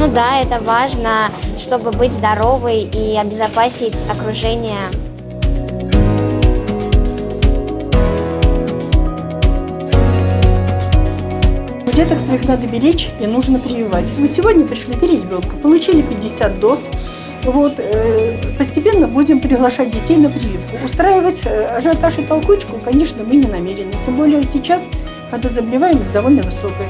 Ну да, это важно, чтобы быть здоровой и обезопасить окружение. Деток своих надо беречь и нужно прививать. Мы сегодня пришли ребенка, получили 50 доз. Вот, э, постепенно будем приглашать детей на прививку. Устраивать э, ажиотаж и толкучку, конечно, мы не намерены. Тем более сейчас, когда заболеваемость довольно высокая.